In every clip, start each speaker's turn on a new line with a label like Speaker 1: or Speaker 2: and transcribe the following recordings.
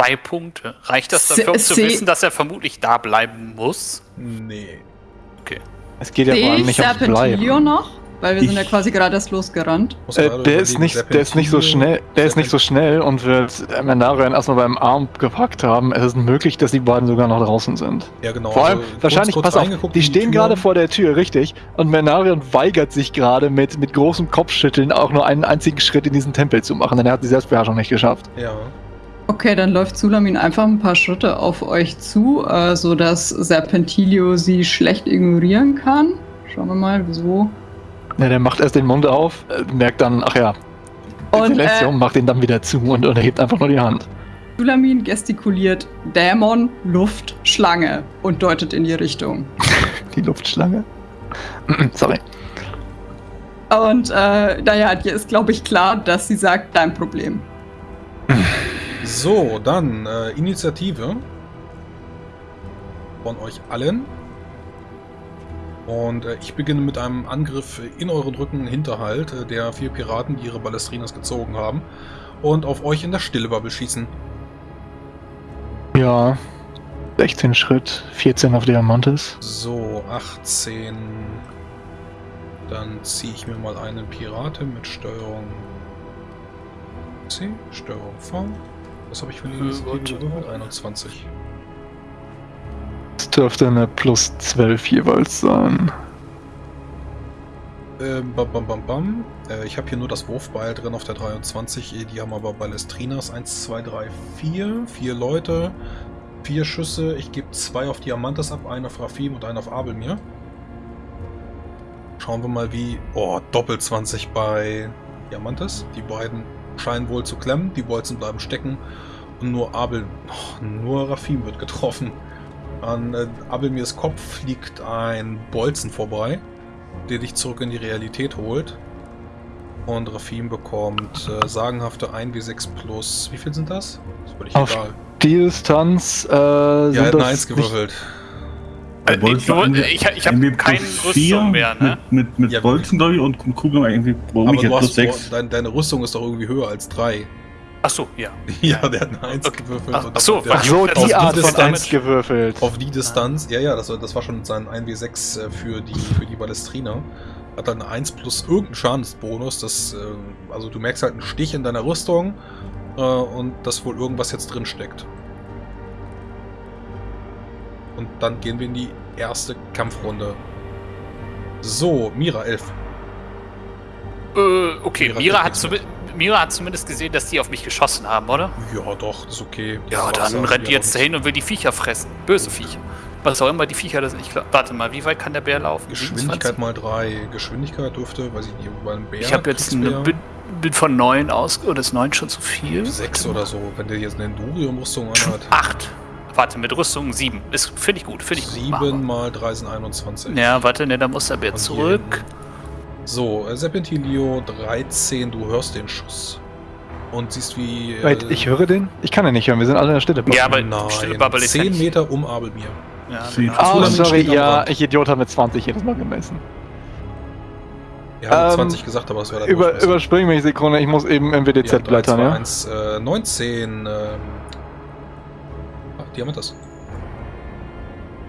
Speaker 1: zwei Punkte. Reicht das dafür, um zu wissen, dass er vermutlich da bleiben muss?
Speaker 2: Nee.
Speaker 1: Okay.
Speaker 3: Es geht ja vor allem nicht ums Bleiben.
Speaker 4: noch? Weil wir ich, sind ja quasi gerade erst losgerannt.
Speaker 3: Äh, der ist nicht, der ist nicht so schnell, der ist nicht so schnell und wird Menarian erstmal beim Arm gepackt haben. Es ist möglich, dass die beiden sogar noch draußen sind.
Speaker 2: Ja, genau.
Speaker 3: Vor allem, also, wahrscheinlich, kurz, kurz pass auf, die stehen gerade vor der Tür, richtig? Und Menarian weigert sich gerade mit, mit großem Kopfschütteln auch nur einen einzigen Schritt in diesen Tempel zu machen, denn er hat die Selbstbeherrschung nicht geschafft.
Speaker 2: Ja.
Speaker 4: Okay, dann läuft Sulamin einfach ein paar Schritte auf euch zu, äh, sodass Serpentilio sie schlecht ignorieren kann. Schauen wir mal, wieso.
Speaker 3: Ja, der macht erst den Mund auf, äh, merkt dann, ach ja, und äh, macht ihn dann wieder zu und, und erhebt einfach nur die Hand.
Speaker 4: Sulamin gestikuliert Dämon, Luft, Schlange und deutet in die Richtung.
Speaker 3: die Luftschlange? Sorry.
Speaker 4: Und äh, naja, dir ist, glaube ich, klar, dass sie sagt, dein Problem.
Speaker 2: So, dann äh, Initiative von euch allen. Und äh, ich beginne mit einem Angriff in euren Rücken Hinterhalt äh, der vier Piraten, die ihre Ballestrinas gezogen haben. Und auf euch in der Stillebubble schießen.
Speaker 3: Ja, 16 Schritt, 14 auf Diamantes.
Speaker 2: So, 18. Dann ziehe ich mir mal einen Piraten mit Steuerung C, Steuerung V. Was habe ich für eine Initiative 21.
Speaker 3: Das dürfte eine plus 12 jeweils sein.
Speaker 2: Ähm, bam, bam, bam, bam. Äh, ich habe hier nur das Wurfbeil drin auf der 23. Die haben aber Ballestrinas 1, 2, 3, 4. Vier Leute. Vier Schüsse. Ich gebe zwei auf Diamantes ab, einen auf Rafim und einen auf Abelmir. Schauen wir mal wie... Oh, Doppel 20 bei Diamantes. Die beiden scheinen wohl zu klemmen. Die Bolzen bleiben stecken. Und nur Abel, oh, nur Rafim wird getroffen. An äh, Abelmirs Kopf fliegt ein Bolzen vorbei, der dich zurück in die Realität holt. Und Rafim bekommt äh, sagenhafte 1w6 plus. Wie viel sind das? Das
Speaker 3: Auf egal. Die Distanz äh, ja,
Speaker 2: er hat eine 1 gewürfelt.
Speaker 1: Äh, ich, ich, ich habe keinen Rüstung mehr, ne?
Speaker 3: Mit, mit, mit ja, Bolzen, glaube ich, und Kugeln irgendwie.
Speaker 2: Warum ich jetzt plus 6? Deine, deine Rüstung ist doch irgendwie höher als 3.
Speaker 1: Ach so, ja.
Speaker 2: ja, der hat eine 1 okay. gewürfelt.
Speaker 1: Ach, ach so,
Speaker 3: ach so die Art von 1 gewürfelt.
Speaker 2: Auf die Distanz, ja, ja, das, das war schon sein 1w6 äh, für die, für die Ballestrina. Hat dann eine 1 plus irgendeinen Schadensbonus. Das, äh, also du merkst halt einen Stich in deiner Rüstung äh, und dass wohl irgendwas jetzt drin steckt. Und dann gehen wir in die erste Kampfrunde. So, Mira 11.
Speaker 1: Äh, okay, Mira, Mira hat zumindest Mira hat zumindest gesehen, dass die auf mich geschossen haben, oder?
Speaker 2: Ja, doch, ist okay.
Speaker 1: Ja, dann rennt die jetzt dahin und will die Viecher fressen. Böse Viecher. Was auch immer die Viecher das nicht. Warte mal, wie weit kann der Bär laufen?
Speaker 2: Geschwindigkeit 27? mal 3. Geschwindigkeit dürfte, weiß ich nicht, über einen
Speaker 1: Bär. Ich habe jetzt eine, bin, bin, von 9 aus. Oder ist 9 schon zu viel?
Speaker 2: 6 oder so, wenn der jetzt eine Endurium-Rüstung
Speaker 1: anhat. 8. Warte, mit Rüstung 7. Finde ich gut, finde ich
Speaker 2: 7 gut. 7 mal 3 sind 21.
Speaker 1: Ja, warte, ne, da muss der Bär zurück.
Speaker 2: So, äh, Serpentilio 13, du hörst den Schuss. Und siehst wie...
Speaker 3: Äh, Wait, ich höre den? Ich kann den nicht hören, wir sind alle in der Stille.
Speaker 2: Ja, aber Nein, Stille 10 Meter um Abelmir.
Speaker 3: Ja, genau. Oh, sorry, ja, ich Idiot habe mit 20 jedes Mal gemessen.
Speaker 2: Wir haben ähm, 20 gesagt, aber es wäre
Speaker 3: über, Überspring mich Sekunde, ich muss eben MWDZ ja, blättern, ja?
Speaker 2: 1, äh, 19, ähm... Ach, die haben das.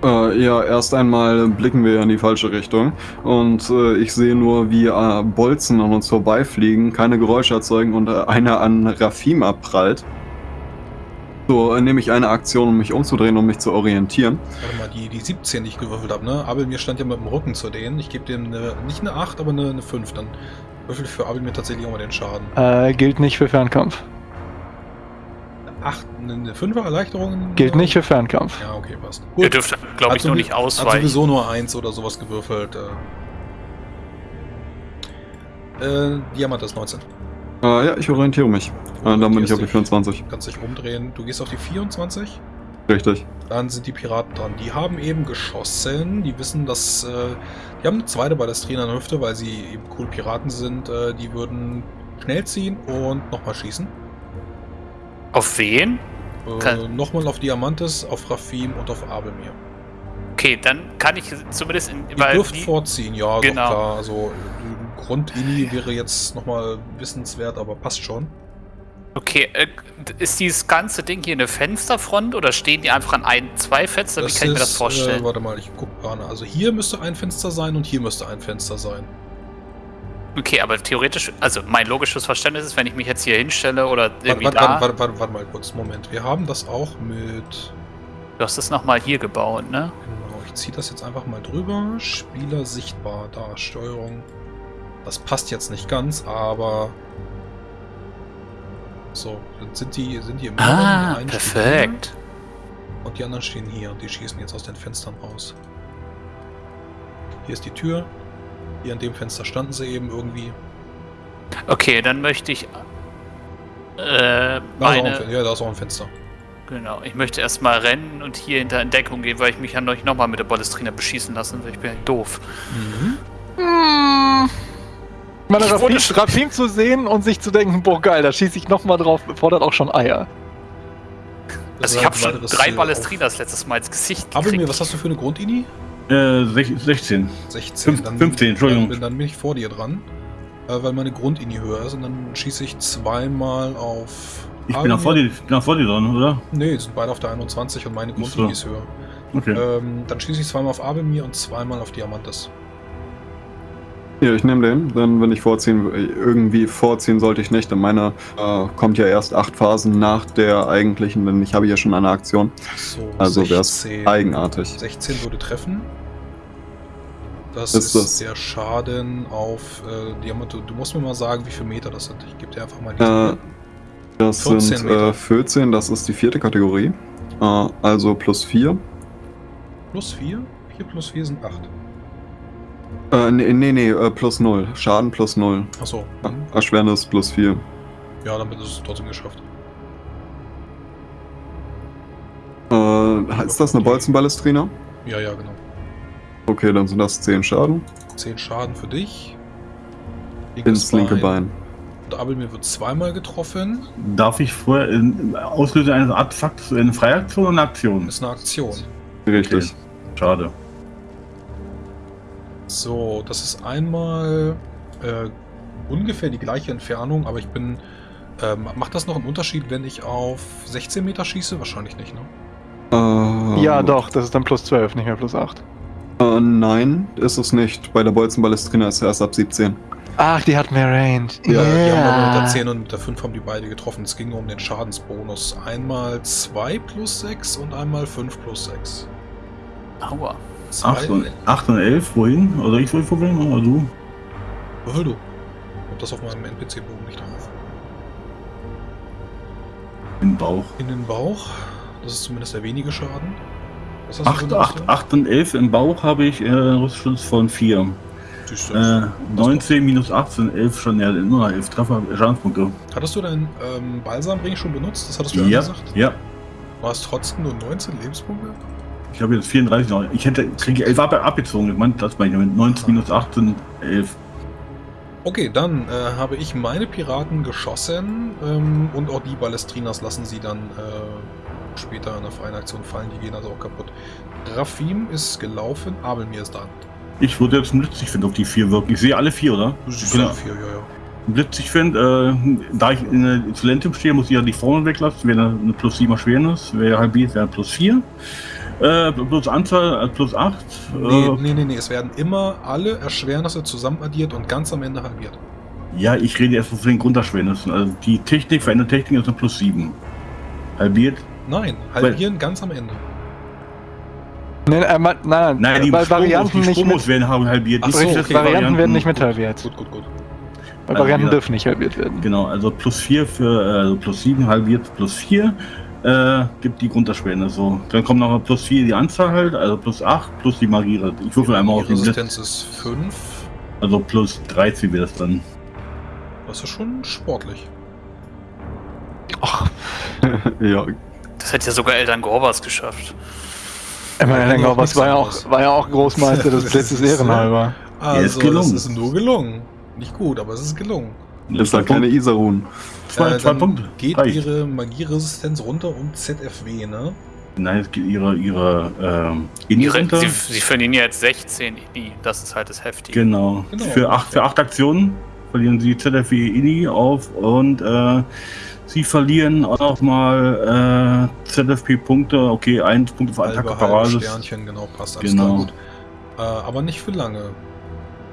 Speaker 5: Äh, ja, erst einmal blicken wir in die falsche Richtung und äh, ich sehe nur, wie äh, Bolzen an uns vorbeifliegen, keine Geräusche erzeugen und äh, einer an Rafim abprallt. So äh, nehme ich eine Aktion, um mich umzudrehen, um mich zu orientieren.
Speaker 2: Warte mal, die, die 17, die ich gewürfelt habe, ne? Abel mir stand ja mit dem Rücken zu denen. Ich gebe dem eine, nicht eine 8, aber eine, eine 5. Dann würfel ich für Abel mir tatsächlich auch mal den Schaden.
Speaker 3: Äh, gilt nicht für Fernkampf.
Speaker 2: 8, eine 5er Erleichterung?
Speaker 3: Gilt nicht für Fernkampf.
Speaker 2: Ja, okay, passt.
Speaker 1: Gut. Ihr dürft, glaube ich, noch nicht ausweichen. Hat
Speaker 2: sowieso nur 1 oder sowas gewürfelt. Äh, äh Diamant ist 19.
Speaker 5: Äh, ja, ich orientiere mich. Äh, dann bin ich auf die 24.
Speaker 2: Kannst dich umdrehen. Du gehst auf die 24?
Speaker 5: Richtig.
Speaker 2: Dann sind die Piraten dran. Die haben eben geschossen. Die wissen, dass... Äh, die haben eine zweite Ballestrina in der Hüfte, weil sie eben cool Piraten sind. Äh, die würden schnell ziehen und nochmal schießen.
Speaker 1: Auf wen?
Speaker 2: Äh, Nochmal auf Diamantes, auf Rafim und auf Abelmir.
Speaker 1: Okay, dann kann ich zumindest in.
Speaker 2: Ihr dürft die, vorziehen, ja, genau. klar. Also Grundini wäre jetzt nochmal wissenswert, aber passt schon.
Speaker 1: Okay, äh, ist dieses ganze Ding hier eine Fensterfront oder stehen die einfach an ein, zwei Fenster? Wie kann ich mir das vorstellen?
Speaker 2: Äh, warte mal, ich gucke gerade. Also hier müsste ein Fenster sein und hier müsste ein Fenster sein.
Speaker 1: Okay, aber theoretisch, also mein logisches Verständnis ist, wenn ich mich jetzt hier hinstelle oder irgendwie
Speaker 2: Warte,
Speaker 1: da.
Speaker 2: warte, warte, warte, warte mal kurz, Moment. Wir haben das auch mit...
Speaker 1: Du hast es nochmal hier gebaut, ne?
Speaker 2: Genau, ich ziehe das jetzt einfach mal drüber. Spieler sichtbar, da, Steuerung. Das passt jetzt nicht ganz, aber... So, dann sind die, sind die im
Speaker 1: Ah, perfekt.
Speaker 2: Und die anderen stehen hier und die schießen jetzt aus den Fenstern raus. Hier ist die Tür. Hier an dem Fenster standen sie eben irgendwie.
Speaker 1: Okay, dann möchte ich. Äh,
Speaker 2: Da
Speaker 1: meine.
Speaker 2: Ja, da ist auch ein Fenster.
Speaker 1: Genau, ich möchte erstmal rennen und hier hinter Entdeckung gehen, weil ich mich ja noch nochmal mit der Ballestrina beschießen lassen will. Ich bin ja doof.
Speaker 3: Meine, Rafim,
Speaker 1: wurde schon-
Speaker 3: Rafim zu sehen und sich zu denken, boah geil, da schieße ich nochmal drauf, fordert auch schon Eier.
Speaker 1: Also ich habe schon drei Ballestrinas letztes Mal ins Gesicht
Speaker 2: auf- Aber mir,
Speaker 1: gekriegt.
Speaker 2: was hast du für eine Grundini?
Speaker 6: Äh, sech- 16.
Speaker 2: 16.
Speaker 6: Fünf- 15, Entschuldigung.
Speaker 2: Dann, dann bin ich vor dir dran. Äh, weil meine Grundini höher ist und dann schieße ich zweimal auf.
Speaker 6: Ich bin auch vor dir, ich bin auch vor dir dran, oder?
Speaker 2: Nee, sind beide auf der 21 und meine
Speaker 6: Ach so.
Speaker 2: Grundini ist höher.
Speaker 6: Okay.
Speaker 2: Ähm, dann schieße ich zweimal auf Abelmir und zweimal auf Diamantes.
Speaker 5: Ja, ich nehme den, denn wenn ich vorziehen, irgendwie vorziehen sollte ich nicht, denn meine äh, kommt ja erst acht Phasen nach der eigentlichen, denn ich habe ja schon eine Aktion.
Speaker 2: So,
Speaker 5: Also wäre es
Speaker 2: 16.
Speaker 5: eigenartig.
Speaker 2: 16 würde treffen. Das
Speaker 5: Ist
Speaker 2: ist,
Speaker 5: das-
Speaker 2: der Schaden auf äh, Diamante. Du musst mir mal sagen, wie viele Meter das sind. Ich gebe dir einfach mal die
Speaker 5: Äh, das
Speaker 2: 14
Speaker 5: sind äh, 14, das ist die vierte Kategorie. Äh, also plus 4.
Speaker 2: plus 4. 4 plus 4 sind 8.
Speaker 5: Äh, nee, nee, nee, äh, plus 0. Schaden plus 0.
Speaker 2: Achso.
Speaker 5: Äh, Erschwernis plus 4.
Speaker 2: Ja, damit ist es trotzdem geschafft.
Speaker 5: Äh, ist das eine Bolzenballestrina?
Speaker 2: Ja, ja, genau.
Speaker 5: Okay, dann sind das 10 Schaden.
Speaker 2: 10 Schaden für dich.
Speaker 5: Ins linke Bein.
Speaker 2: Und Abelmir wird zweimal getroffen.
Speaker 6: Darf ich vorher in, Auslöser eines Artefakts eine Freiaktion oder eine Aktion?
Speaker 2: Ist eine Aktion.
Speaker 5: Richtig.
Speaker 6: Schade.
Speaker 2: So, das ist einmal äh, ungefähr die gleiche Entfernung, aber ich bin. Ähm, macht das noch einen Unterschied, wenn ich auf 16 Meter schieße? Wahrscheinlich nicht, ne?
Speaker 5: Äh,
Speaker 3: Ja, doch, das ist dann plus 12, nicht mehr plus 8.
Speaker 5: Äh, nein, ist es nicht. Bei der Bolzenballestrina ist er erst ab 17.
Speaker 3: Ach, die hat mehr Range.
Speaker 2: Ja, die haben unter 10 und unter 5 haben die beide getroffen. Es ging um den Schadensbonus. Einmal 2 plus 6 und einmal 5 plus 6.
Speaker 1: Aua.
Speaker 6: 8 und, 8 und 11, wohin? Oder ich wohl probieren? Oder du?
Speaker 2: Würfel du. Ich hab das auf meinem NPC-Bogen nicht drauf.
Speaker 6: Im Bauch.
Speaker 2: In den Bauch. Das ist zumindest der wenige Schaden. Was hast du
Speaker 6: 8,
Speaker 2: für eine
Speaker 6: 8,
Speaker 2: Rüstung?
Speaker 6: 8 und 11 im Bauch habe ich äh, Rüstschutz von 4.
Speaker 2: Siehst du.
Speaker 6: Äh, 19 minus 18, 11 schon, ja, nur noch 11 Treffer, Schadenspunkte.
Speaker 2: Hattest du deinen ähm, Balsamring schon benutzt? Das hattest du ja
Speaker 6: Ja,
Speaker 2: gesagt.
Speaker 6: ja.
Speaker 2: Du hast trotzdem nur 19 Lebenspunkte?
Speaker 6: Ich habe jetzt 34 noch. Ich hätte, kriege 11 ab, abgezogen. Ich meine, das meine ich mit 19 minus 18, 11.
Speaker 2: Okay, dann äh, habe ich meine Piraten geschossen ähm, und auch die Ballestrinas lassen sie dann äh, später in der freien Aktion fallen. Die gehen also auch kaputt. Rafim ist gelaufen, Abelmir ist dran.
Speaker 6: Ich würde jetzt einen Blitzig auf die 4 wirken. Ich sehe alle 4, oder?
Speaker 2: Du siehst
Speaker 6: Genau.
Speaker 2: alle vier, ja, ja.
Speaker 6: Blitzig finde, äh, da ich in der Exzellentum stehe, muss ich ja die Formel weglassen. Wäre eine plus 7 Erschwernis, wäre halbiert, wäre plus 4. Äh, plus Anzahl, äh, plus 8.
Speaker 2: Nee,
Speaker 6: Äh,
Speaker 2: nee, nee, nee, es werden immer alle Erschwernisse zusammen addiert und ganz am Ende halbiert.
Speaker 6: Ja, ich rede erst von den Grunderschwernissen. Also die Technik, veränderte Technik ist eine plus 7. Halbiert.
Speaker 2: Nein, halbieren ganz am Ende.
Speaker 3: Nein, äh, nein, nein,
Speaker 6: Nein, die
Speaker 3: weil
Speaker 6: Sprungos,
Speaker 3: Varianten
Speaker 6: die
Speaker 3: mit,
Speaker 6: werden haben halbiert.
Speaker 2: Ach
Speaker 6: Die
Speaker 2: so, okay.
Speaker 3: Varianten werden nicht mit halbiert.
Speaker 2: Gut, gut, gut.
Speaker 3: Weil
Speaker 6: Also
Speaker 3: Varianten
Speaker 6: wieder-
Speaker 3: dürfen nicht halbiert werden.
Speaker 6: Genau, also plus 4 für, äh, also plus 7 halbiert plus 4 äh, gibt die Grunderschwernis. So. Dann kommt noch mal plus 4 die Anzahl halt, also plus 8 plus die Magie. Ich würfel einmal auf
Speaker 2: Die. Resistenz ist 5.
Speaker 6: Also plus 13 wäre das dann.
Speaker 2: Das ist schon sportlich.
Speaker 3: Ach,
Speaker 5: ja,
Speaker 1: Das hätte ja sogar Eltern Gorbas geschafft.
Speaker 2: noch
Speaker 3: was
Speaker 2: nichts
Speaker 3: war ja, auch, war ja auch Großmeister des
Speaker 2: Das ist,
Speaker 3: ehrenhalber.
Speaker 2: Also,
Speaker 6: ist gelungen.
Speaker 2: das ist nur gelungen. Nicht gut, aber es ist gelungen.
Speaker 5: ist halt keine Isarun.
Speaker 6: Zwei,
Speaker 2: Äh,
Speaker 6: zwei Punkte.
Speaker 2: Geht
Speaker 6: Reicht.
Speaker 2: ihre Magieresistenz runter um ZFW, ne?
Speaker 6: Nein, es geht ihre, ihre ähm, Inni
Speaker 1: Ihre,
Speaker 6: runter.
Speaker 1: sie, sie verlieren ja jetzt 16 Inni. Das ist halt das Heftige.
Speaker 6: Genau.
Speaker 2: Genau.
Speaker 6: Für, acht, für acht Aktionen verlieren sie ZFW Inni auf und äh, Sie verlieren auch noch mal äh, ZFP-Punkte. Okay, ein Punkt für
Speaker 2: Halbe,
Speaker 6: Attacke Paralysis.
Speaker 2: Sternchen, genau, passt alles
Speaker 6: Genau.
Speaker 2: gut. Äh, aber nicht für lange.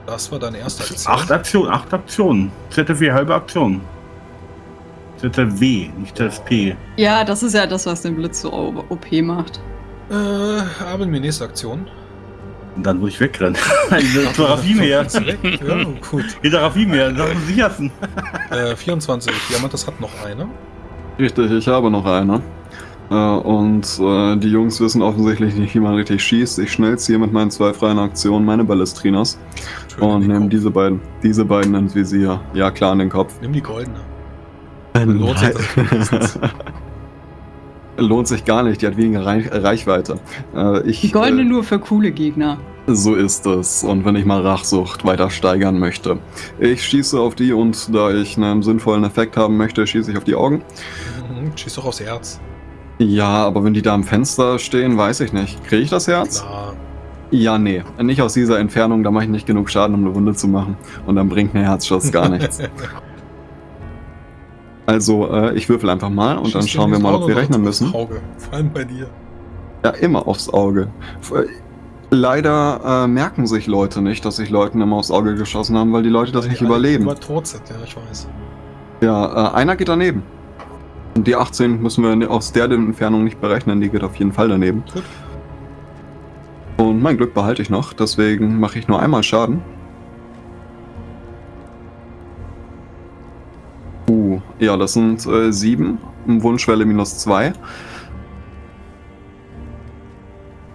Speaker 2: Das war deine erste Aktion.
Speaker 6: Acht Aktionen, acht Aktionen. ZFW halbe Aktion. ZFW, nicht ZFP.
Speaker 4: Ja, das ist ja das, was den Blitz so OP macht.
Speaker 2: Äh, aber mir nächste Aktion.
Speaker 6: Und dann muss ich wegrennen. Hinter Rafim her.
Speaker 2: Ist weg? Ja, gut.
Speaker 6: Hinter Rafim her. Das muss ich hassen.
Speaker 2: Äh, 24. Diamantes hat noch eine.
Speaker 5: Richtig, ich habe noch eine. Äh, und äh, die Jungs wissen offensichtlich nicht, wie man richtig schießt. Ich schnell ziehe mit meinen zwei freien Aktionen meine Ballestrinas
Speaker 2: Schön
Speaker 5: und
Speaker 2: in
Speaker 5: nehme
Speaker 2: Kopf.
Speaker 5: diese beiden, diese beiden ins Visier. Ja, klar, an den Kopf.
Speaker 2: Nimm die goldene.
Speaker 5: Äh, nein. Lohnt sich gar nicht, die hat weniger Reich Reichweite. Äh, ich,
Speaker 4: Die goldene
Speaker 5: äh,
Speaker 4: nur für coole Gegner.
Speaker 5: So ist es. Und wenn ich mal Rachsucht weiter steigern möchte. Ich schieße auf die und da ich einen sinnvollen Effekt haben möchte, schieße ich auf die Augen.
Speaker 2: Mhm, Schieß doch aufs Herz.
Speaker 5: Ja, aber wenn die da am Fenster stehen, weiß ich nicht. Kriege ich das Herz?
Speaker 2: Klar.
Speaker 5: Ja, nee. Nicht aus dieser Entfernung, da mache ich nicht genug Schaden, um eine Wunde zu machen. Und dann bringt mir Herzschuss gar nichts. Also, äh, ich würfel einfach mal und dann
Speaker 2: Schieß dir
Speaker 5: schauen wir mal,
Speaker 2: Auge
Speaker 5: ob wir rechnen
Speaker 2: aufs
Speaker 5: müssen.
Speaker 2: Auge. Vor allem bei dir.
Speaker 5: Ja, immer aufs Auge. Äh, Leider äh, merken sich Leute nicht, dass sich Leuten immer aufs Auge geschossen haben, weil die Leute das nicht
Speaker 2: die alle
Speaker 5: überleben.
Speaker 2: Über tot sind, ja, ich weiß.
Speaker 5: Ja, äh, einer geht daneben. Und die 18 müssen wir aus der Entfernung nicht berechnen, die geht auf jeden Fall daneben.
Speaker 2: Gut.
Speaker 5: Und mein Glück behalte ich noch, deswegen mache ich nur einmal Schaden. Ja, das sind äh, 7. Wunschwelle minus 2.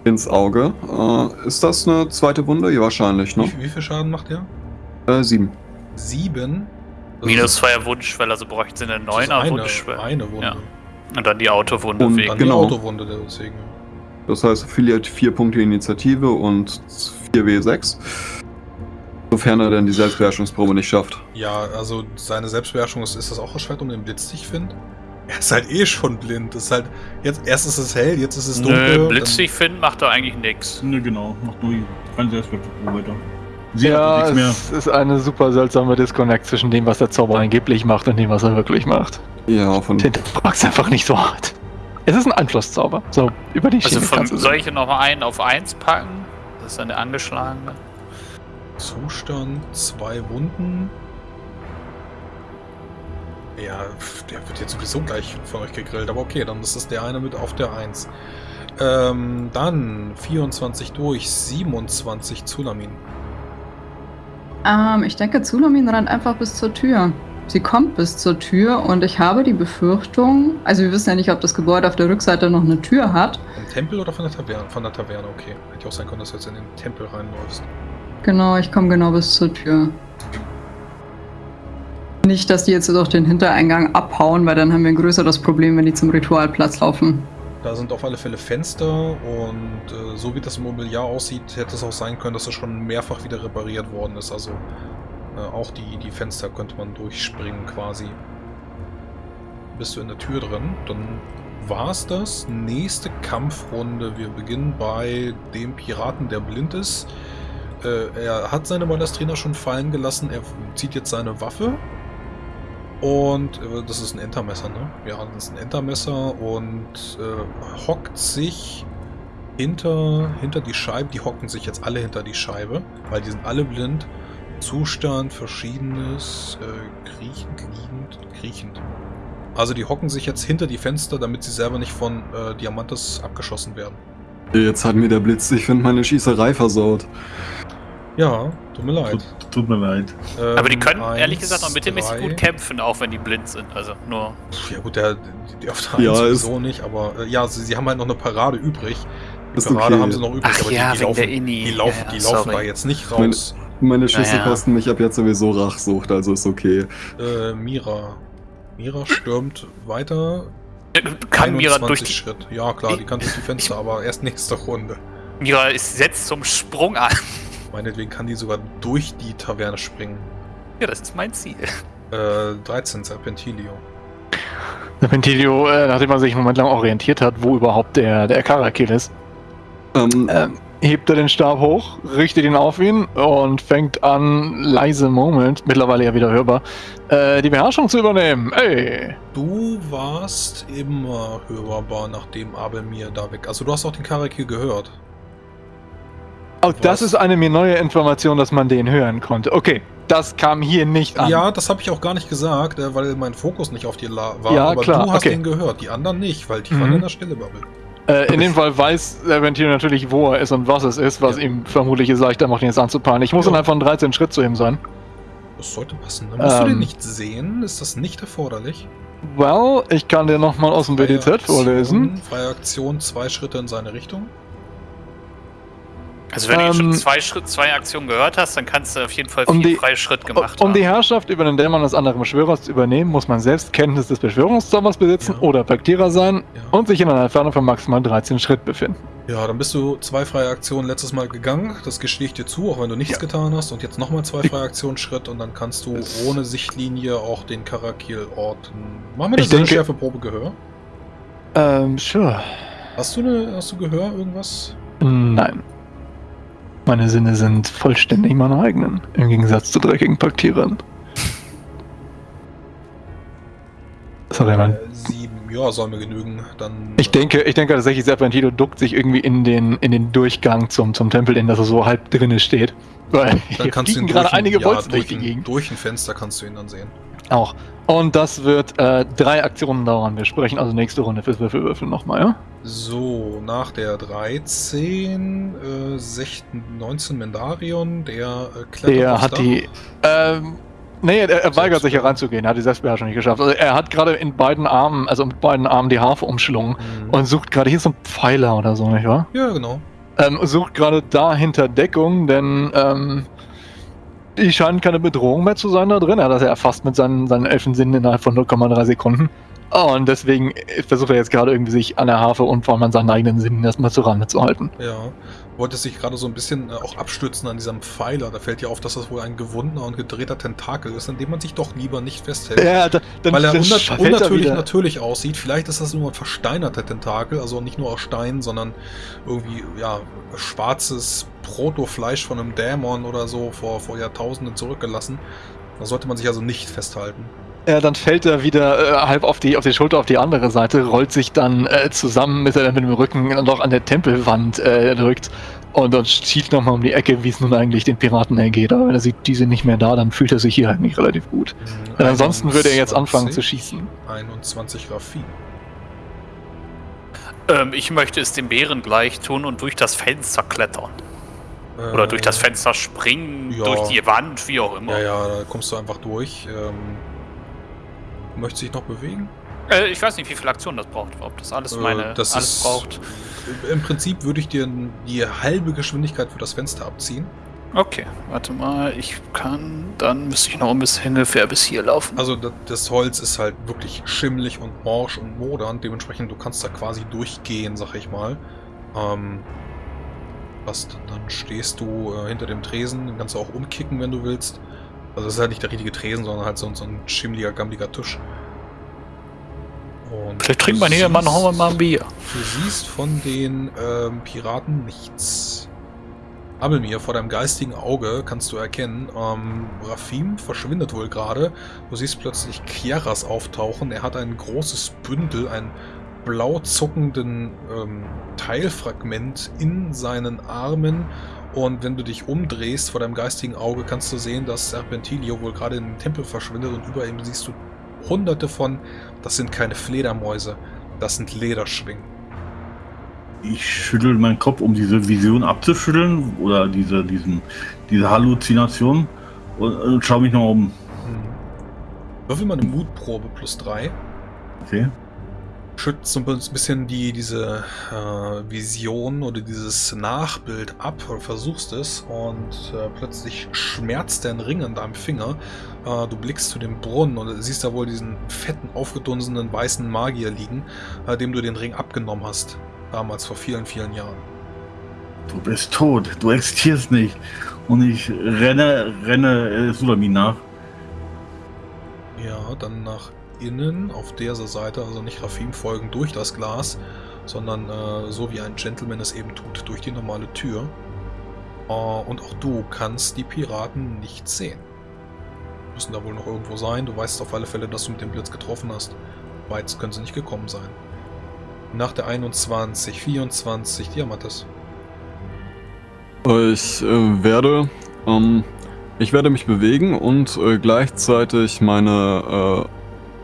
Speaker 5: Ins Auge. Äh, ist das eine zweite Wunde? Ja, wahrscheinlich, ne?
Speaker 2: Wie, wie viel Schaden macht der?
Speaker 5: Äh, 7.
Speaker 2: Sieben. Das
Speaker 1: Minus zweier Wunschschwelle, also bräuchten sie eine neuner
Speaker 2: eine,
Speaker 1: Wunschschwelle.
Speaker 2: eine Wunde.
Speaker 1: Ja. Und dann die Autowunde
Speaker 5: Und
Speaker 1: wegen.
Speaker 2: Dann
Speaker 5: Genau.
Speaker 2: die Autowunde deswegen.
Speaker 5: Das heißt, er verliert 4 Punkte Initiative und 4W6. Sofern er denn die Selbstbeherrschungsprobe nicht schafft.
Speaker 2: Ja, also seine Selbstbeherrschung ist, ist das auch erschwert um den Blitz, ich finde. Er ist halt eh schon blind. Das ist halt, jetzt, erst ist es hell, jetzt ist es dunkel.
Speaker 1: Nö,
Speaker 2: dann-
Speaker 1: blitzig finden macht doch eigentlich nix.
Speaker 6: Ne, genau. Macht nur kein Selbstwertprobe weiter. Sie
Speaker 3: ja,
Speaker 6: nichts
Speaker 3: es ist eine super seltsame Disconnect zwischen dem, was der Zauber angeblich macht und dem, was er wirklich macht.
Speaker 5: Ja, von.
Speaker 3: Hinterfrag's einfach nicht so hart. Es ist ein Einflusszauber. So, über die
Speaker 1: Also
Speaker 3: Schiene
Speaker 1: von,
Speaker 3: kannst du
Speaker 1: soll ich nochmal einen auf eins packen? Das ist dann der angeschlagene.
Speaker 2: Zustand, zwei Wunden. Ja, der wird jetzt sowieso gleich von euch gegrillt, aber okay, dann ist es der eine mit auf der 1. Ähm, dann 24 durch, 27 Zulamin.
Speaker 4: Ähm, ich denke, Zulamin rennt einfach bis zur Tür. Sie kommt bis zur Tür und ich habe die Befürchtung, also wir wissen ja nicht, ob das Gebäude auf der Rückseite noch eine Tür hat.
Speaker 2: Vom Tempel oder von der Taverne? Von der Taverne, okay. Hätte auch sein können, dass du jetzt in den Tempel reinläufst.
Speaker 4: Genau, ich komme genau bis zur Tür. Nicht, dass die jetzt durch den Hintereingang abhauen, weil dann haben wir ein größeres Problem, wenn die zum Ritualplatz laufen.
Speaker 2: Da sind auf alle Fälle Fenster und äh, so wie das Mobiliar aussieht, hätte es auch sein können, dass es schon mehrfach wieder repariert worden ist. Also äh, auch die, die Fenster könnte man durchspringen quasi. Bist du in der Tür drin, dann war's das. Nächste Kampfrunde. Wir beginnen bei dem Piraten, der blind ist. Äh, er hat seine Balestrina schon fallen gelassen. Er zieht jetzt seine Waffe. Und äh, das ist ein Entermesser, ne? Ja, das ist ein Entermesser und äh, hockt sich hinter, hinter die Scheibe. Die hocken sich jetzt alle hinter die Scheibe, weil die sind alle blind. Zustand, verschiedenes, äh, kriechend, liegend, kriechend. Also die hocken sich jetzt hinter die Fenster, damit sie selber nicht von äh, Diamantes abgeschossen werden.
Speaker 5: Jetzt hat mir der Blitz, ich finde, meine Schießerei versaut.
Speaker 2: Ja, tut mir leid.
Speaker 6: Tut, tut mir leid.
Speaker 2: Ähm,
Speaker 1: Aber die können
Speaker 2: eins,
Speaker 1: ehrlich gesagt auch mittelmäßig gut kämpfen, auch wenn die blind sind. Also nur.
Speaker 2: Ja gut, der, die auf der
Speaker 5: Ja,
Speaker 2: sowieso nicht, aber äh, ja, sie, sie haben halt noch eine Parade übrig. Die
Speaker 5: Ist
Speaker 2: Parade
Speaker 5: okay.
Speaker 2: haben sie noch übrig,
Speaker 1: Ach
Speaker 2: aber
Speaker 1: ja,
Speaker 2: die, die laufen, die laufen,
Speaker 1: Ja, ja,
Speaker 2: die laufen da jetzt nicht
Speaker 5: Meine-
Speaker 2: raus.
Speaker 5: Meine Schüsse
Speaker 1: Naja.
Speaker 5: kosten mich ab jetzt sowieso Rachsucht, also ist okay.
Speaker 2: Äh, Mira. Mira stürmt weiter.
Speaker 1: Kann Mira durch
Speaker 2: 21
Speaker 1: die.
Speaker 2: Schritt. Ja klar, die kann durch die Fenster, aber erst nächste Runde.
Speaker 1: Mira ist setzt zum Sprung an.
Speaker 2: Meinetwegen kann die sogar durch die Taverne springen.
Speaker 1: Ja, das ist mein Ziel.
Speaker 2: Äh, 13 Serpentilio.
Speaker 3: Ventilio, äh, nachdem man sich einen Moment lang orientiert hat, wo überhaupt der, der Karakil ist,
Speaker 5: Ähm,
Speaker 3: ähm, hebt er den Stab hoch, richtet ihn auf ihn und fängt an, leise murmelnd, mittlerweile ja wieder hörbar, äh, die Beherrschung zu übernehmen. Ey!
Speaker 2: Du warst immer hörbar, nachdem Abel mir da weg. Also du hast auch den Karakil gehört.
Speaker 3: Oh, das ist eine mir neue Information, dass man den hören konnte. Okay, das kam hier nicht an.
Speaker 2: Ja, das habe ich auch gar nicht gesagt, äh, weil mein Fokus nicht auf dir war.
Speaker 3: Ja,
Speaker 2: aber
Speaker 3: klar,
Speaker 2: du hast
Speaker 3: okay.
Speaker 2: den gehört, die anderen nicht, weil die
Speaker 3: Mhm.
Speaker 2: waren in der Stille Bubble.
Speaker 3: Äh, in dem Fall weiß der Ventil natürlich, wo er ist und was es ist, was
Speaker 2: Ja.
Speaker 3: ihm vermutlich es leichter macht, ihn jetzt anzupaaren. Ich muss
Speaker 2: Ja.
Speaker 3: innerhalb von 13 Schritt zu ihm sein.
Speaker 2: Das sollte passen. Dann musst du
Speaker 3: Ähm.
Speaker 2: den nicht sehen. Ist das nicht erforderlich?
Speaker 3: Well, ich kann dir nochmal aus dem BDZ vorlesen.
Speaker 2: Freie Aktion, zwei Schritte in seine Richtung.
Speaker 1: Also wenn du
Speaker 3: Ähm,
Speaker 1: schon zwei Schritt, zwei Aktionen gehört hast, dann kannst du auf jeden Fall
Speaker 3: um
Speaker 1: vier
Speaker 3: die-
Speaker 1: freie Schritt gemacht
Speaker 3: Um die
Speaker 1: haben.
Speaker 3: Herrschaft über den Dämon des anderen Beschwörers zu übernehmen, muss man selbst Kenntnis des Beschwörungszaubers besitzen
Speaker 2: Ja.
Speaker 3: oder Paktierer sein
Speaker 2: Ja.
Speaker 3: und sich in einer Entfernung von maximal 13 Schritt befinden.
Speaker 2: Ja, dann bist du zwei freie Aktionen letztes Mal gegangen. Das gestehe ich dir zu, auch wenn du nichts getan hast. Und jetzt nochmal zwei freie Aktionsschritt und dann kannst du
Speaker 3: Es-
Speaker 2: ohne Sichtlinie auch den Karakil orten. Machen wir
Speaker 3: Ich
Speaker 2: das eine
Speaker 3: denke-
Speaker 2: Schärfeprobe Gehör?
Speaker 3: Ähm, sure.
Speaker 2: Hast du eine, hast du Gehör irgendwas?
Speaker 3: Nein. Meine Sinne sind vollständig meine eigenen, im Gegensatz zu dreckigen Paktierern. Sorry, Mann.
Speaker 2: Äh, sieben. Ja, soll mir genügen. Dann.
Speaker 3: Ich denke, ich denke tatsächlich, Serpentino duckt sich irgendwie in den, in den Durchgang zum, zum Tempel, in das er so halb drinne steht. Weil
Speaker 2: dann
Speaker 3: hier
Speaker 2: kannst du ihn
Speaker 3: gerade
Speaker 2: ein-
Speaker 3: einige
Speaker 2: ja,
Speaker 3: Bolzen durch
Speaker 2: durch,
Speaker 3: die
Speaker 2: ein,
Speaker 3: Gegend.
Speaker 2: durch ein Fenster kannst du ihn dann sehen.
Speaker 3: Auch. Und das wird äh, drei Aktionen dauern. Wir sprechen also nächste Runde fürs Würfelwürfeln nochmal, ja?
Speaker 2: So, nach der 13, äh, 16, 19 Mendarion, der äh, klettert
Speaker 3: Der hat die. Ähm, nee, er, er weigert sich hereinzugehen. Er hat die Selbstbeherrschung nicht geschafft. Also er hat gerade in beiden Armen, also mit beiden Armen die Harfe umschlungen
Speaker 2: Mhm.
Speaker 3: und sucht gerade, hier ist so ein Pfeiler oder so, nicht wahr?
Speaker 2: ja, genau.
Speaker 3: Ähm, sucht gerade da hinter Deckung, denn ähm, die scheinen keine Bedrohung mehr zu sein da drin. Er hat das ja erfasst mit seinen, seinen Elfensinnen innerhalb von 0,3 Sekunden. Und deswegen versucht er jetzt gerade irgendwie sich an der Harfe und vor allem an seinen eigenen Sinnen erstmal zur zu halten.
Speaker 2: Ja. Wollte sich gerade so ein bisschen äh, auch abstützen an diesem Pfeiler. Da fällt ja auf, dass das wohl ein gewundener und gedrehter Tentakel ist, an dem man sich doch lieber nicht festhält.
Speaker 3: Ja, da, dann,
Speaker 2: Weil er unnat
Speaker 3: er
Speaker 2: unnatürlich
Speaker 3: wieder-
Speaker 2: natürlich aussieht. Vielleicht ist das nur ein versteinerter Tentakel, also nicht nur aus Stein, sondern irgendwie, ja, schwarzes Protofleisch von einem Dämon oder so vor, vor Jahrtausenden zurückgelassen. Da sollte man sich also nicht festhalten.
Speaker 3: Ja, dann fällt er wieder äh, halb auf die, auf die Schulter auf die andere Seite, rollt sich dann äh, zusammen, bis er dann mit dem Rücken noch an der Tempelwand äh, drückt und dann schiebt nochmal um die Ecke, wie es nun eigentlich den Piraten ergeht. Aber wenn er sieht, die sind nicht mehr da, dann fühlt er sich hier halt nicht relativ gut. Denn ansonsten würde er jetzt anfangen zu
Speaker 2: 21,
Speaker 3: schießen.
Speaker 2: 21 Raffi.
Speaker 1: Ähm, ich möchte es dem Bären gleich tun und durch das Fenster klettern. Oder durch das
Speaker 2: Äh,
Speaker 1: Fenster springen,
Speaker 2: ja.
Speaker 1: durch die Wand, wie auch immer.
Speaker 2: Ja, ja, da kommst du einfach durch. Ähm, möchte sich noch bewegen?
Speaker 1: Äh, ich weiß nicht, wie viel Aktion das braucht. Ob das alles
Speaker 2: Äh,
Speaker 1: meine
Speaker 2: das
Speaker 1: alles
Speaker 2: ist-
Speaker 1: braucht.
Speaker 2: Im Prinzip würde ich dir die halbe Geschwindigkeit für das Fenster abziehen.
Speaker 1: Okay, warte mal, ich kann, dann müsste ich noch ein bisschen ungefähr bis hier laufen.
Speaker 2: Also da- das Holz ist halt wirklich schimmelig und morsch und modern. Dementsprechend, du kannst da quasi durchgehen, sag ich mal. Ähm, was, dann stehst du äh, hinter dem Tresen, den kannst du auch umkicken, wenn du willst. Also das ist halt nicht der richtige Tresen, sondern halt so, so ein schimmeliger, gammeliger Tisch. Und
Speaker 1: Vielleicht trinkt
Speaker 2: du
Speaker 1: man hier,
Speaker 2: siehst-
Speaker 1: hauen wir mal ein Bier.
Speaker 2: Du siehst von den ähm, Piraten nichts. Abelmir, vor deinem geistigen Auge kannst du erkennen, ähm, Rafim verschwindet wohl gerade. Du siehst plötzlich Kiaras auftauchen. Er hat ein großes Bündel, ein blau zuckenden ähm, Teilfragment in seinen Armen. Und wenn du dich umdrehst vor deinem geistigen Auge, kannst du sehen, dass Serpentilio wohl gerade in den Tempel verschwindet und über ihm siehst du hunderte von, das sind keine Fledermäuse, das sind Lederschwingen.
Speaker 6: Ich schüttel meinen Kopf, um diese Vision abzuschütteln oder diese, diesen, diese Halluzination und, und schaue mich noch um.
Speaker 2: Hm. Würfel mal eine Mutprobe plus 3.
Speaker 6: Okay.
Speaker 2: Schützt so ein bisschen die, diese äh, Vision oder dieses Nachbild ab oder versuchst es und äh, plötzlich schmerzt dein Ring an deinem Finger. Äh, du blickst zu dem Brunnen und siehst da wohl diesen fetten, aufgedunsenen weißen Magier liegen, äh, dem du den Ring abgenommen hast. Damals vor vielen, vielen Jahren.
Speaker 6: Du bist tot, du existierst nicht. Und ich renne, renne äh, Sulamin nach.
Speaker 2: Ja, dann nach innen auf dieser Seite, also nicht Rafim folgen durch das Glas, sondern äh, so wie ein Gentleman es eben tut, durch die normale Tür. Äh, und auch du kannst die Piraten nicht sehen. Müssen da wohl noch irgendwo sein. Du weißt auf alle Fälle, dass du mit dem Blitz getroffen hast. Weit können sie nicht gekommen sein. Nach der 21, 24, Diamantes.
Speaker 5: Ich äh, werde, ähm, ich werde mich bewegen und äh, gleichzeitig meine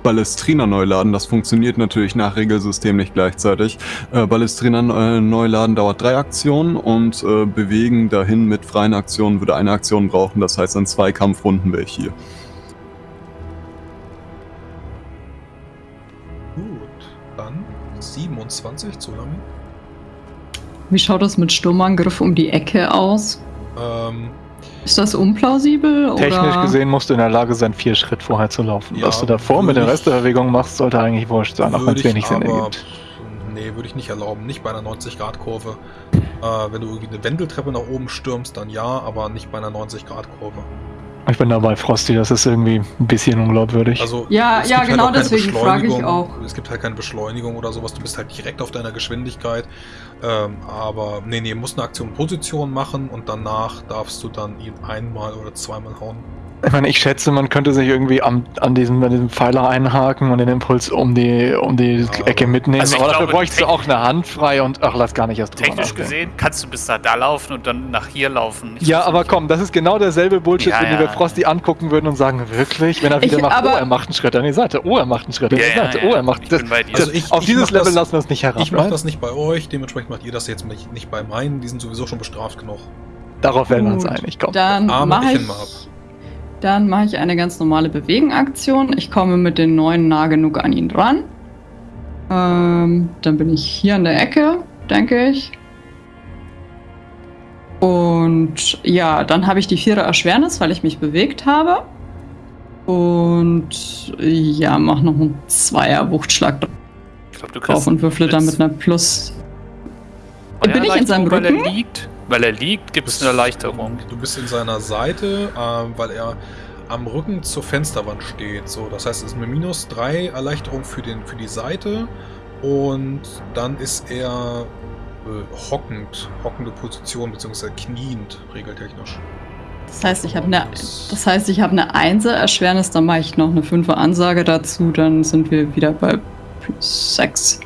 Speaker 5: Ballestrina neu laden. Das funktioniert natürlich nach Regelsystem nicht gleichzeitig. Äh, Ballestrina äh, neu laden dauert drei Aktionen und äh, bewegen dahin mit freien Aktionen würde eine Aktion brauchen. Das heißt, an zwei Kampfrunden wäre ich hier.
Speaker 2: Gut, dann 27 zu Lami.
Speaker 4: Wie schaut das mit Sturmangriff um die Ecke aus?
Speaker 2: Ähm,
Speaker 4: Ist das unplausibel?
Speaker 3: Technisch
Speaker 4: oder?
Speaker 3: gesehen musst du in der Lage sein, vier Schritt vorher zu laufen.
Speaker 2: Ja,
Speaker 3: Was du davor mit der
Speaker 2: würde
Speaker 3: Rest der
Speaker 2: ich-
Speaker 3: Bewegung machst, sollte eigentlich wurscht sein, auch wenn es wenig Sinn ergibt.
Speaker 2: Nee, würde ich nicht erlauben. Nicht bei einer 90-Grad-Kurve. Äh, wenn du irgendwie eine Wendeltreppe nach oben stürmst, dann ja, aber nicht bei einer 90-Grad-Kurve.
Speaker 3: Ich bin dabei, Frosty, das ist irgendwie ein bisschen unglaubwürdig.
Speaker 2: Also,
Speaker 4: Ja, ja,
Speaker 2: gibt
Speaker 4: genau
Speaker 2: keine
Speaker 4: deswegen frage ich
Speaker 2: Beschleunigung.
Speaker 4: auch.
Speaker 2: Es gibt halt keine Beschleunigung oder sowas. Du bist halt direkt auf deiner Geschwindigkeit. Ähm, aber nee, nee, musst eine Aktion Position machen und danach darfst du dann ihn einmal oder zweimal hauen.
Speaker 3: Ich meine, ich schätze, man könnte sich irgendwie am, an, diesem, an diesem Pfeiler einhaken und den Impuls um die, um die
Speaker 2: Ja,
Speaker 3: Ecke mitnehmen.
Speaker 1: Also
Speaker 3: aber dafür
Speaker 1: glaube,
Speaker 3: bräuchtest du auch eine Hand frei und ach, lass gar nicht erst drüber
Speaker 1: Technisch
Speaker 3: nachdenken.
Speaker 1: gesehen kannst du bis da, da laufen und dann nach hier laufen. Ich
Speaker 3: Ja, aber
Speaker 1: nicht.
Speaker 3: komm, das ist genau derselbe Bullshit,
Speaker 1: Ja,
Speaker 3: wenn
Speaker 1: ja.
Speaker 3: wir Frosty angucken würden und sagen, wirklich? Wenn er wieder
Speaker 4: Ich-
Speaker 3: macht,
Speaker 4: aber-
Speaker 3: oh, er macht einen Schritt an die Seite, oh, er macht einen Schritt an die Seite, oh, er macht das.
Speaker 1: bin bei dir.
Speaker 3: das
Speaker 2: Also ich-
Speaker 3: auf
Speaker 2: ich
Speaker 3: dieses
Speaker 2: mach
Speaker 3: Level
Speaker 2: das-
Speaker 3: lassen wir es nicht herab.
Speaker 2: Ich mache das nicht bei euch, dementsprechend macht ihr das jetzt nicht, nicht bei meinen. Die sind sowieso schon bestraft genug.
Speaker 3: Darauf werden wir uns
Speaker 4: Gut,
Speaker 3: einig, komm.
Speaker 4: Dann
Speaker 2: Arme
Speaker 4: mache
Speaker 2: ich
Speaker 4: ich,
Speaker 2: ihn mal ab.
Speaker 4: Dann mache ich eine ganz normale Bewegenaktion. Ich komme mit den neuen nah genug an ihn dran. Ähm, dann bin ich hier an der Ecke, denke ich. Und ja, dann habe ich die vierer Erschwernis, weil ich mich bewegt habe. Und ja, mach noch einen Zweier Wuchtschlag
Speaker 1: Ich glaube, du
Speaker 4: drauf
Speaker 1: kriegst
Speaker 4: und würfle dann mit einer Plus. Bin ich in seinem Rücken?
Speaker 1: Liegt, weil er liegt gibt es eine Erleichterung.
Speaker 2: Du bist in seiner Seite, ähm, weil er am Rücken zur Fensterwand steht. So, das heißt, es ist eine minus 3 Erleichterung für, den, für die Seite. Und dann ist er äh, hockend, hockende Position, beziehungsweise kniend, regeltechnisch.
Speaker 4: Das heißt, ich habe eine, das heißt, ich habe eine Einser Erschwernis, dann mache ich noch eine Fünfer Ansage dazu, dann sind wir wieder bei plus 6.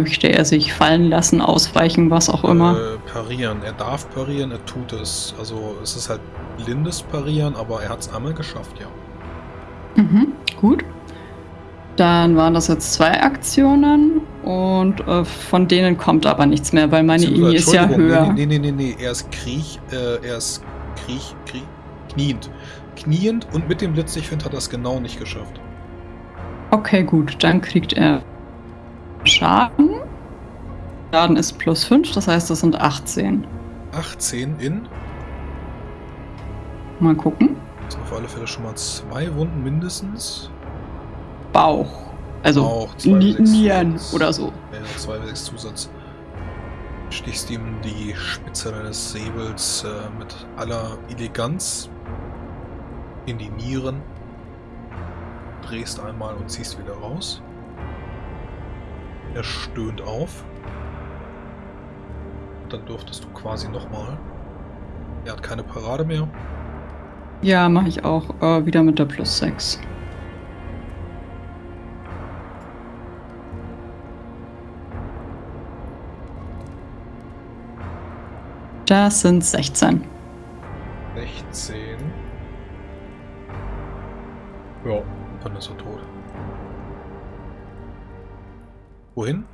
Speaker 4: Möchte er sich fallen lassen, ausweichen, was auch immer?
Speaker 2: Äh, parieren. Er darf parieren, er tut es. Also es ist halt blindes Parieren, aber er hat es einmal geschafft, ja.
Speaker 4: Mhm, gut. Dann waren das jetzt zwei Aktionen und äh, von denen kommt aber nichts mehr, weil meine INI ist ja höher.
Speaker 2: Nee, nee, nee, nee, nee. Er ist Kriech, äh, er ist Kriech, Kriech, kniend. Kniend und mit dem Blitz, ich finde, hat er es genau nicht geschafft.
Speaker 4: Okay, gut, dann kriegt er Schaden. Schaden ist plus 5, das heißt, das sind 18.
Speaker 2: 18 in,
Speaker 4: Mal gucken.
Speaker 2: das sind auf alle Fälle schon mal zwei Wunden mindestens.
Speaker 4: Bauch. Also
Speaker 2: Auch zwei
Speaker 4: Ni-
Speaker 2: bis sechs
Speaker 4: Nieren
Speaker 2: Zusatz.
Speaker 4: oder so.
Speaker 2: Ja, 2 bis 6 Zusatz. Stichst ihm die Spitze deines Säbels äh, mit aller Eleganz in die Nieren. Drehst einmal und ziehst wieder raus. Er stöhnt auf. Dann dürftest du quasi nochmal. Er hat keine Parade mehr.
Speaker 4: Ja, mache ich auch äh, wieder mit der plus 6. Das sind 16.
Speaker 2: 16. Ja, dann ist er tot. Wohin?